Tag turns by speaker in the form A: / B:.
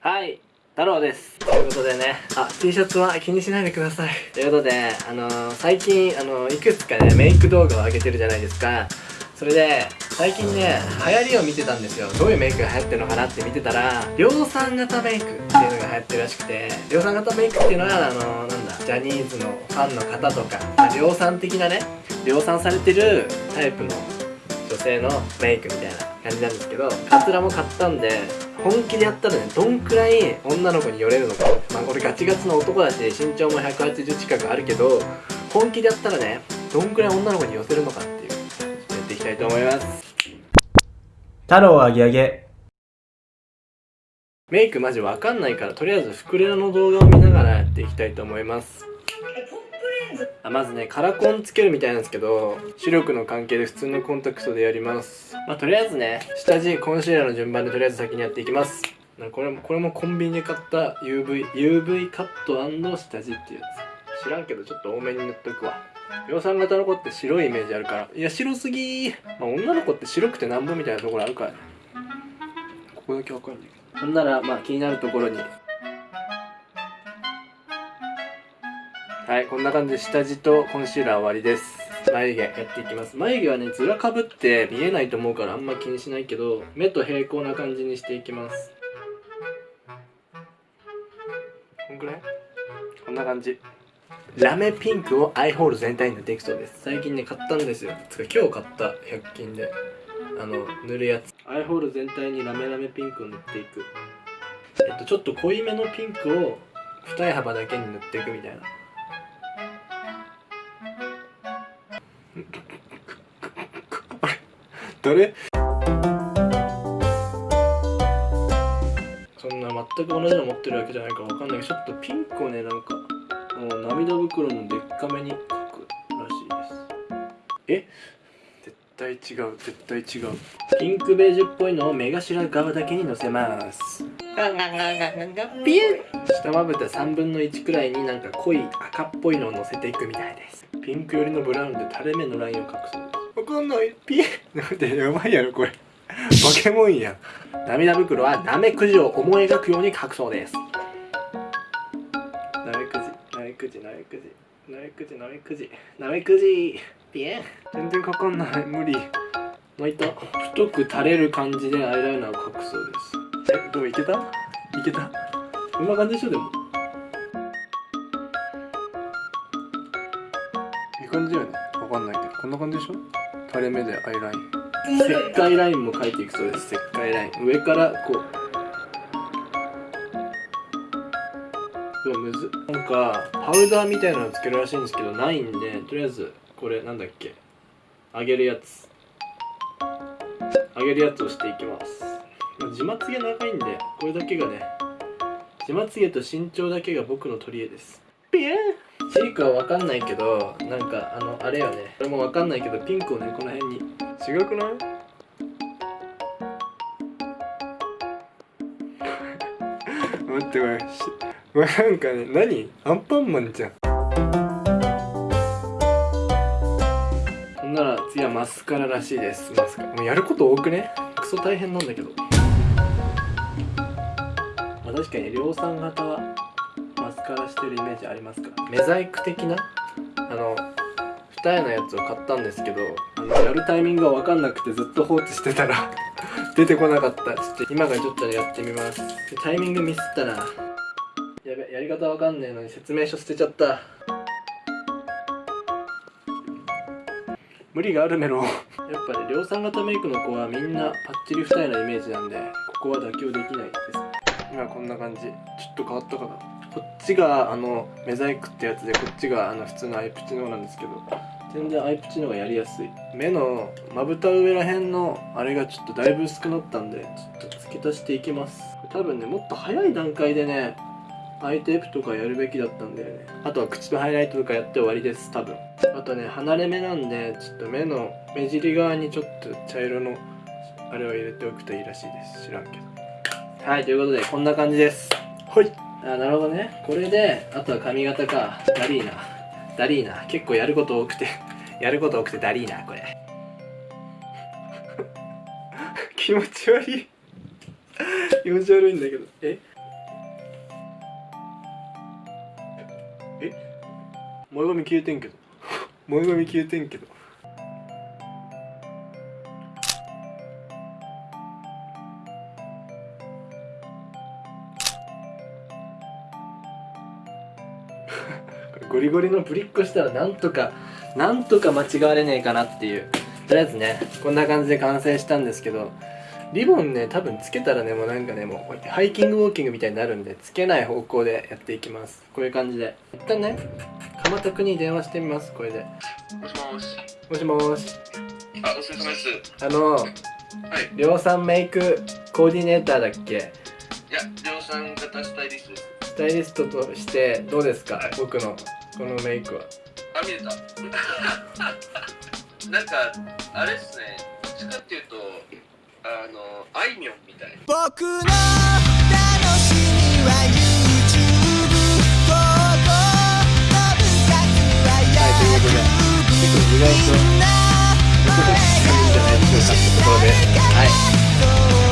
A: はい太郎です。ということでねあ T シャツは気にしないでください。ということであのー、最近あのー、いくつかねメイク動画を上げてるじゃないですか。それで最近ね流行りを見てたんですよ。どういうメイクが流行ってるのかなって見てたら量産型メイクっていうのが流行ってるらしくて量産型メイクっていうのはあのー、なんだジャニーズのファンの方とか、まあ、量産的なね量産されてるタイプの女性のメイクみたいな感じなんですけどカツラも買ったんで本気でやったらねどんくらい女の子に寄れるのか。まあ俺ガチガチの男だし身長も180近くあるけど本気でやったらねどんくらい女の子に寄せるのかっていうやっていきたいと思います。
B: 太郎あげあげ
A: メイクマジわかんないからとりあえずフクレナの動画を見ながらやっていきたいと思いますあまずねカラコンつけるみたいなんですけど視力の関係で普通のコンタクトでやります。まあとりあえずね。下地コンシーラーの順番でとりあえず先にやっていきます。これもこれもコンビニで買った UV, UV カット下地っていうやつ。知らんけどちょっと多めに塗っとくわ。量産型の子って白いイメージあるから。いや白すぎまあ女の子って白くてなんぼみたいなところあるからね。ここだけわかんないほんならまあ気になるところにはいこんな感じで下地とコンシーラー終わりです。眉毛やっていきます。眉毛はねずらかぶって見えないと思うからあんま気にしないけど目と平行な感じにしていきます。こんくらい？こんな感じ。ラメピンクをアイホール全体に塗っていくそうです。最近ね買ったんですよ。つか今日買った100均で。あの塗るやつ。アイホール全体にラメラメピンクを塗っていく。えっとちょっと濃いめのピンクを二重幅だけに塗っていくみたいな。あれ誰？そんな全く同じの持ってるわけじゃないかわかんないけどちょっとピンクをねなんかもう涙袋のでっかめに描くらしいです。え？絶対違う絶対違う。ピンクベージュっぽいのを目頭側だけにのせます。ピュ下まぶた3分の1くらいになんか濃い赤っぽいのをのせていくみたいです。ピンク寄りのブラウンで垂れ目のラインを描くそうですわかんないピエなんでやばいやろこれ。ポケモンや涙袋はナメクジを思い描くように描くそうです。ナメクジナメクジナメクジナメクジナメクジナメクジピエン全然かかんない。無理。泣いた太く垂れる感じでアイライナーを描くそうですえどういけた？いけた？こんな感じでしょでも。いい感じだよね。わかんないけど。こんな感じでしょ？垂れ目でアイライン。石灰ラインも描いていくそうです。石灰ライン。上からこう。うわむず。なんかパウダーみたいなのつけるらしいんですけどないんでとりあえずこれなんだっけ？揚げるやつ。揚げるやつをしていきます自まつげ長いんでこれだけがね自まつげと身長だけが僕の取り柄です。ピエン。チークは分かんないけどなんかあのあれよね。これも分かんないけどピンクをねこの辺に。違くない？待ってこれ。これなんかね何？アンパンマンじゃん。ほんなら次はマスカラらしいです。マスカラ。もうやること多くね？クソ大変なんだけど。まあ確かに量産型はマスカラしてるイメージありますか？らメザイク的な？あの二重のやつを買ったんですけどあのやるタイミングが分かんなくてずっと放置してたら 出てこなかった。ちょっと今からちょっとやってみます。タイミングミスったなやべやり方わかんねえのに説明書捨てちゃった。無理があるメロ やっぱね量産型メイクの子はみんなパッチリ二重なイメージなんでここは妥協できないです今こんな感じ。ちょっと変わったかな。こっちがあのメザイクってやつでこっちがあの普通のアイプチの方なんですけど。全然アイプチの方がやりやすい。目のまぶた上らへんのあれがちょっとだいぶ薄くなったんでちょっと付け足していきます。多分ねもっと早い段階でねアイテープとかやるべきだったんだよね。あとは口のハイライトとかやって終わりです多分。あとね離れ目なんでちょっと目の目尻側にちょっと茶色のあれを入れておくといいらしいです。知らんけど。はいということでこんな感じです。はい。あなるほどね。これであとは髪型か。ダリーナ。ダリーナ。結構やること多くて。やること多くてダリーナこれ。気持ち悪い。気持ち悪いんだけど。え？え？前髪消えてんけど。前髪消えてんけど。ゴリゴリのぶりっこしたらなんとかなんとか間違われねえかなっていうとりあえずねこんな感じで完成したんですけどリボンね多分つけたらねもうなんかねもうハイキングウォーキングみたいになるんでつけない方向でやっていきますこういう感じで一旦ね鎌田君に電話してみますこれで
C: もしもし。
A: もしもーし
C: あ、お疲れ様です。
A: あの
C: はい。
A: 量産メイクコーディネーターだっけ？
C: いや、量産型スタイリストです。
A: タイリストとしてどうですか、
C: はい、
A: 僕のこのメイクは。
C: あ見えた。なんかあれっすね。どっちかっていうとあのあいみょんみたい。
D: 僕の楽しみは YouTube ここの部活は y o u t u
A: はいということで結構意外と
D: 僕が好きなんじゃな
A: いでしょうか。ってところでは
D: い。